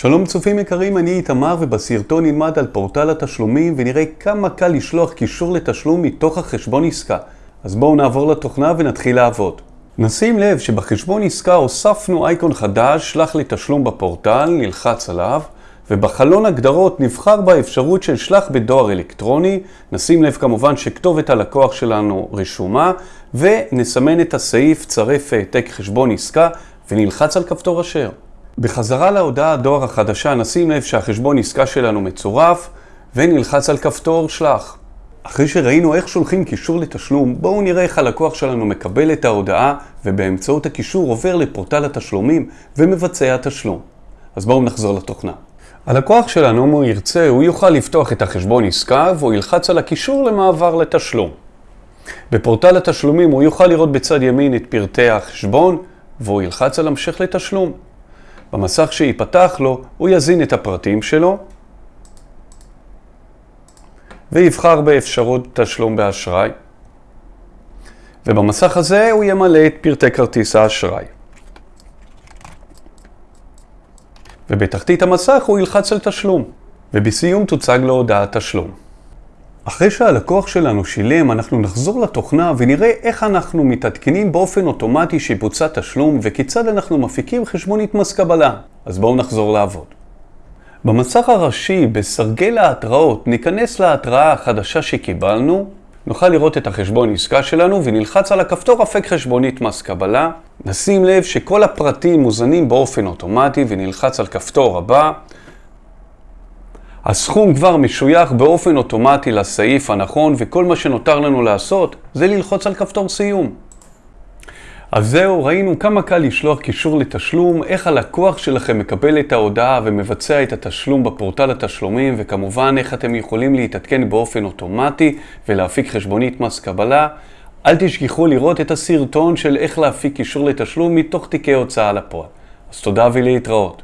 שלום צופים יקרים, אני איתמר ובסרטון נלמד על פורטל התשלומים ונראה כמה קל לשלוח קישור לתשלום מתוך החשבון עסקה. אז בואו נעבור לתוכנה ונתחיל לעבוד. נשים לב שבחשבון עסקה הוספנו אייקון חדש, שלח לי תשלום בפורטל, נלחץ עליו, ובחלון הגדרות נבחר באפשרות של שלח בדואר אלקטרוני, נשים לב כמובן שכתובת הלקוח שלנו רשומה, ונסמן את הסעיף צרף העתק חשבון עסקה ונלחץ על כפתור אשר. בחזרה להודעה הדואר החדשה נשים לב שהחשבון עסקה שלנו מצורף ונלחץ על כפתור שלח. אחרי שראינו איך שולחים קישור לתשלום, בואו נראה איך הלקוח שלנו מקבל את ההודעה ובאמצעות הקישור עובר לפורטל התשלומים ומבצע תשלום. אז בואו נחזור לתוכנה. הלקוח שלנו, אם הוא ירצה, הוא יוכל לפתוח את החשבון עסקה והוא ילחץ על הקישור למעבר לתשלום. בפורטל התשלומים הוא יוכל לראות בצד ימין את פרטי החשבון והוא ילחץ על המשך לתשלום. במסך שייפתח לו, הוא יזין את הפרטים שלו ויבחר באפשרות תשלום באשראי. ובמסך הזה הוא ימלא את פרטי כרטיס האשראי. ובתחתית המסך הוא ילחץ על תשלום, ובסיום תוצג לו הודעת תשלום. אחרי שהלקוח שלנו שילם, אנחנו נחזור לתוכנה ונראה איך אנחנו מתעדכנים באופן אוטומטי שיבוצע תשלום וכיצד אנחנו מפיקים חשבונית מס קבלה. אז בואו נחזור לעבוד. במסך הראשי, בסרגל ההתראות, ניכנס להתראה החדשה שקיבלנו, נוכל לראות את החשבון עסקה שלנו ונלחץ על הכפתור אפק חשבונית מס קבלה. נשים לב שכל הפרטים מוזנים באופן אוטומטי ונלחץ על כפתור הבא. הסכום כבר משוייך באופן אוטומטי לסעיף הנכון וכל מה שנותר לנו לעשות זה ללחוץ על כפתור סיום. אז זהו, ראינו כמה קל לשלוח קישור לתשלום, איך הלקוח שלכם מקבל את ההודעה ומבצע את התשלום בפורטל התשלומים, וכמובן איך אתם יכולים להתעדכן באופן אוטומטי ולהפיק חשבונית מס קבלה. אל תשכחו לראות את הסרטון של איך להפיק קישור לתשלום מתוך תיקי הוצאה לפועל. אז תודה ולהתראות.